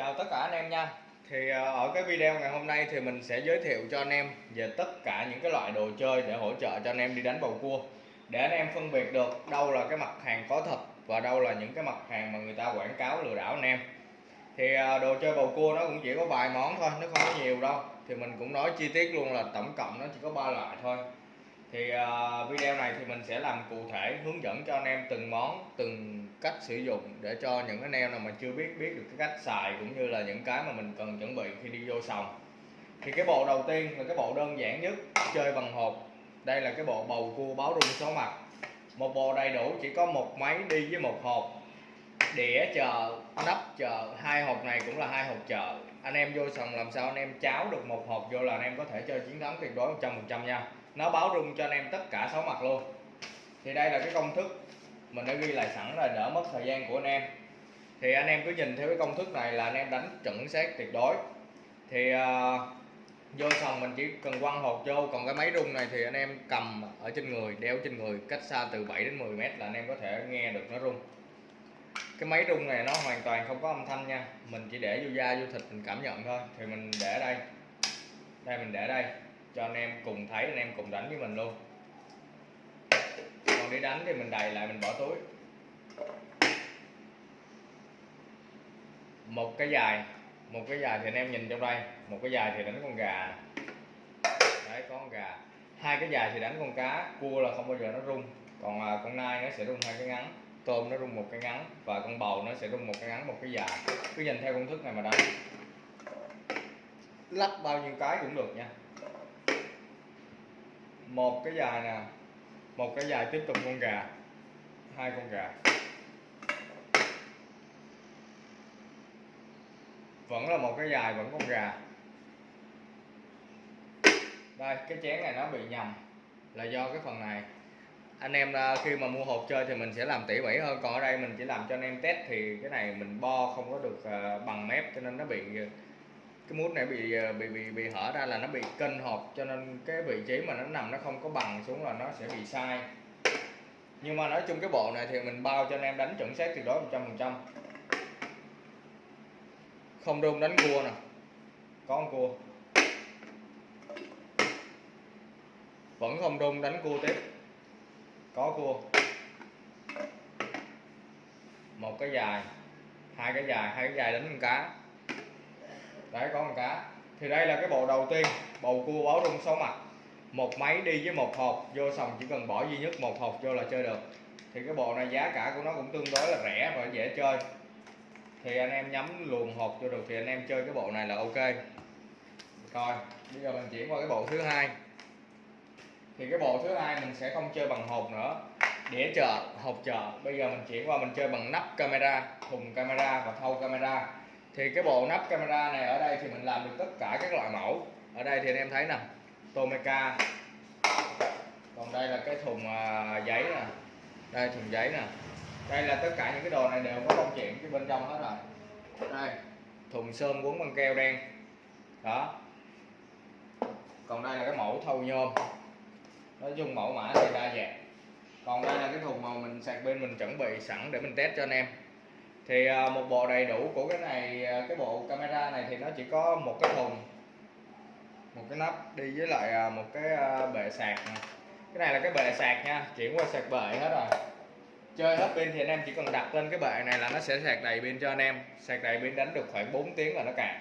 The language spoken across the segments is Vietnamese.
chào tất cả anh em nha. Thì ờ, ở cái video ngày hôm nay thì mình sẽ giới thiệu cho anh em về tất cả những cái loại đồ chơi để hỗ trợ cho anh em đi đánh bầu cua. Để anh em phân biệt được đâu là cái mặt hàng có thật và đâu là những cái mặt hàng mà người ta quảng cáo lừa đảo anh em. Thì ờ, đồ chơi bầu cua nó cũng chỉ có vài món thôi, nó không có nhiều đâu. Thì mình cũng nói chi tiết luôn là tổng cộng nó chỉ có ba loại thôi. Thì ờ, video này thì mình sẽ làm cụ thể, hướng dẫn cho anh em từng món, từng cách sử dụng để cho những anh em nào mà chưa biết biết được cái cách xài cũng như là những cái mà mình cần chuẩn bị khi đi vô sòng. Thì cái bộ đầu tiên là cái bộ đơn giản nhất, chơi bằng hộp. Đây là cái bộ bầu cua báo rung số mặt. Một bộ đầy đủ, chỉ có một máy đi với một hộp. Đĩa chờ, nắp chờ, hai hộp này cũng là hai hộp chờ. Anh em vô sòng làm sao anh em cháo được một hộp vô là anh em có thể chơi chiến thắng tuyệt đối 100% nha. Nó báo rung cho anh em tất cả sáu mặt luôn. Thì đây là cái công thức mình đã ghi lại sẵn là đỡ mất thời gian của anh em. Thì anh em cứ nhìn theo cái công thức này là anh em đánh chuẩn xác tuyệt đối. Thì uh, vô sòng mình chỉ cần quăng hột vô còn cái máy rung này thì anh em cầm ở trên người đeo trên người cách xa từ 7 đến 10 mét là anh em có thể nghe được nó rung. Cái máy rung này nó hoàn toàn không có âm thanh nha mình chỉ để vô da vô thịt mình cảm nhận thôi thì mình để đây. Đây mình để đây cho anh em cùng thấy anh em cùng đánh với mình luôn để đi đánh thì mình đầy lại mình bỏ túi. Một cái dài một cái dài thì anh em nhìn trong đây một cái dài thì đánh con gà. Đấy có con gà. Hai cái dài thì đánh con cá cua là không bao giờ nó rung. Còn à, con nai nó sẽ rung hai cái ngắn tôm nó rung một cái ngắn và con bầu nó sẽ rung một cái ngắn một cái dài. Cứ nhìn theo công thức này mà đánh. Lắp bao nhiêu cái cũng được nha. Một cái dài nè một cái dài tiếp tục con gà. Hai con gà. Vẫn là một cái dài, vẫn con gà. Đây, cái chén này nó bị nhầm là do cái phần này. Anh em à, khi mà mua hộp chơi thì mình sẽ làm tỉ mỉ hơn, còn ở đây mình chỉ làm cho anh em test thì cái này mình bo không có được à, bằng mép cho nên nó bị cái mút này bị ờ, bị bị bị hở ra là nó bị kênh hộp, cho nên cái vị trí mà nó nằm nó không có bằng xuống là nó sẽ bị sai. Nhưng mà nói chung cái bộ này thì mình bao cho anh em đánh chuẩn xác tuyệt đối 100% không đun đánh cua nè, có con cua. Vẫn không đun đánh cua tiếp, có cua. Một cái dài, hai cái dài, hai cái dài đánh con cá đấy, có con cá thì đây là cái bộ đầu tiên, bầu cua báo rung 6 mặt. Một máy đi với một hộp, vô sòng chỉ cần bỏ duy nhất một hộp vô là chơi được. Thì cái bộ này giá cả của nó cũng tương đối là rẻ và dễ chơi. Thì anh em nhắm luồn hộp cho được thì anh em chơi cái bộ này là ok. Coi bây giờ mình chuyển qua cái bộ thứ hai. Thì cái bộ thứ hai mình sẽ không chơi bằng hộp nữa. Đĩa chợ hộp chợ bây giờ mình chuyển qua mình chơi bằng nắp camera, thùng camera và thâu camera thì cái bộ nắp camera này ở đây thì mình làm được tất cả các loại mẫu. Ở đây thì anh em thấy nè, Tomeca. Còn đây là cái thùng à, giấy nè. Đây, thùng giấy nè. Đây là tất cả những cái đồ này đều có công chuyện cái bên trong hết rồi. Đây, thùng sơn quấn băng keo đen. Đó. Còn đây là cái mẫu thâu nhôm. Nói chung mẫu mã thì đa dạng. Còn đây là cái thùng mà mình sạc bên mình chuẩn bị sẵn để mình test cho anh em thì à, một bộ đầy đủ của cái này à, cái bộ camera này thì nó chỉ có một cái thùng, một cái nắp đi với lại à, một cái bệ sạc này. cái này là cái bệ sạc nha, chuyển qua sạc bệ hết rồi. Chơi hết pin thì anh em chỉ cần đặt lên cái bệ này là nó sẽ sạc đầy pin cho anh em. Sạc đầy pin đánh được khoảng 4 tiếng là nó cạn.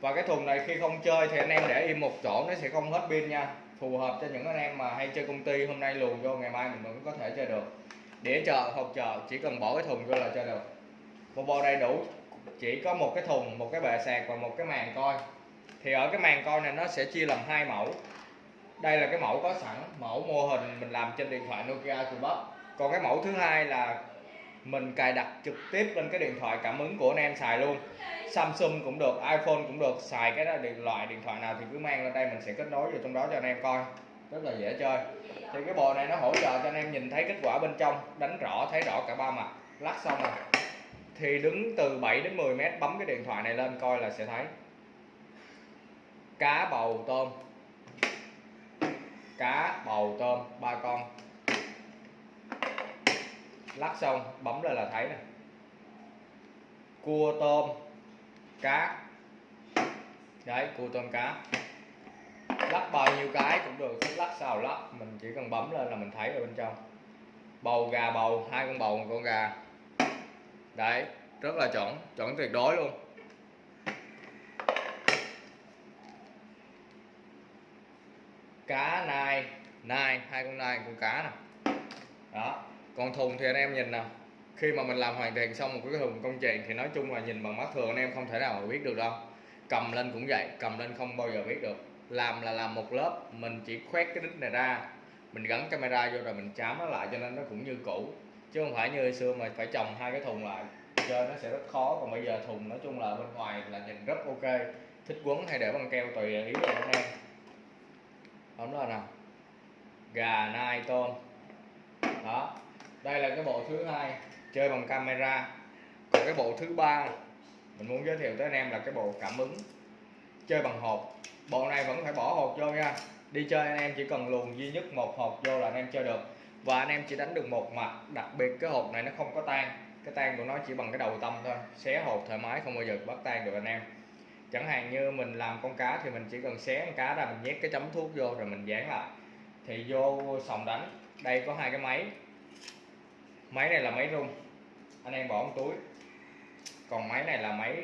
Và cái thùng này khi không chơi thì anh em để im một chỗ, nó sẽ không hết pin nha. Phù hợp cho những anh em mà hay chơi công ty, hôm nay luồn vô, ngày mai mình vẫn có thể chơi được. Đĩa chợ học chợ, chỉ cần bỏ cái thùng vô là chơi được một bộ đầy đủ. Chỉ có một cái thùng, một cái bệ sạc và một cái màn coi. Thì ở cái màn coi này nó sẽ chia làm hai mẫu. Đây là cái mẫu có sẵn, mẫu mô hình mình làm trên điện thoại Nokia từ còn cái mẫu thứ hai là mình cài đặt trực tiếp lên cái điện thoại cảm ứng của anh em xài luôn. Samsung cũng được, iPhone cũng được, xài cái đó điện, loại điện thoại nào thì cứ mang lên đây mình sẽ kết nối vào trong đó cho anh em coi. Rất là dễ chơi. Thì cái bộ này nó hỗ trợ cho anh em nhìn thấy kết quả bên trong, đánh rõ, thấy rõ cả ba mặt. Lắc xong rồi thì đứng từ 7 đến 10 mét bấm cái điện thoại này lên coi là sẽ thấy. Cá bầu tôm. Cá bầu tôm, ba con. Lắc xong bấm lên là thấy nè. Cua tôm, cá. Đấy, cua tôm cá. Lắc bao nhiêu cái cũng được thích lắc sao lắc mình chỉ cần bấm lên là mình thấy ở bên trong. Bầu gà bầu, hai con bầu, một con gà đấy, rất là chuẩn chuẩn tuyệt đối luôn. Cá nai nai, hai con nai, con cá nè đó còn thùng thì anh em nhìn nè khi mà mình làm hoàn thiện xong một cái thùng công trình thì nói chung là nhìn bằng mắt thường anh em không thể nào mà biết được đâu. Cầm lên cũng vậy, cầm lên không bao giờ biết được. Làm là làm một lớp, mình chỉ khoét cái đít này ra. Mình gắn camera vô rồi mình chám nó lại cho nên nó cũng như cũ chứ không phải như hồi xưa mà phải trồng hai cái thùng lại. Chơi nó sẽ rất khó. Còn bây giờ thùng nói chung là bên ngoài là nhìn rất ok. Thích quấn hay để bằng keo tùy ý của anh em. Bấm lên nào? Gà nai tôm. Đó. Đây là cái bộ thứ hai. Chơi bằng camera. Còn cái bộ thứ ba, mình muốn giới thiệu tới anh em là cái bộ cảm ứng. Chơi bằng hộp. Bộ này vẫn phải bỏ hộp vô nha. Đi chơi anh em chỉ cần luồn duy nhất một hộp vô là anh em chơi được và anh em chỉ đánh được một mặt đặc biệt cái hộp này nó không có tan. Cái tan của nó chỉ bằng cái đầu tâm thôi, xé hộp thoải mái, không bao giờ bắt tan được anh em. Chẳng hạn như mình làm con cá thì mình chỉ cần xé con cá ra, mình nhét cái chấm thuốc vô rồi mình dán lại. Thì vô sòng đánh, đây có hai cái máy. Máy này là máy rung, anh em bỏ trong túi. Còn máy này là máy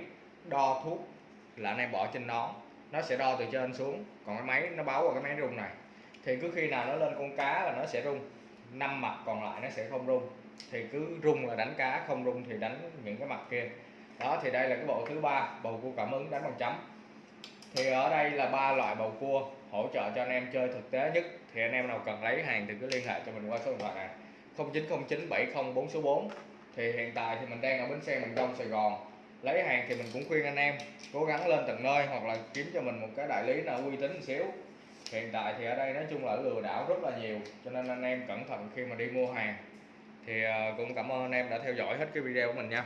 đo thuốc, là anh em bỏ trên nón. Nó sẽ đo từ trên xuống, còn cái máy nó báo vào cái máy rung này. Thì cứ khi nào nó lên con cá là nó sẽ rung năm mặt còn lại nó sẽ không rung. Thì cứ rung là đánh cá, không rung thì đánh những cái mặt kia. Đó, thì đây là cái bộ thứ ba, bầu cua cảm ứng đánh bằng chấm. Thì ở đây là ba loại bầu cua hỗ trợ cho anh em chơi thực tế nhất. Thì anh em nào cần lấy hàng thì cứ liên hệ cho mình qua số điện thoại này. 0909 704 số 4 thì hiện tại thì mình đang ở bến xe miền Đông, Sài Gòn. Lấy hàng thì mình cũng khuyên anh em cố gắng lên tận nơi hoặc là kiếm cho mình một cái đại lý nào uy tín một xíu hiện tại thì ở đây nói chung là lừa đảo rất là nhiều, cho nên anh em cẩn thận khi mà đi mua hàng. Thì ờ, cũng cảm ơn anh em đã theo dõi hết cái video của mình nha.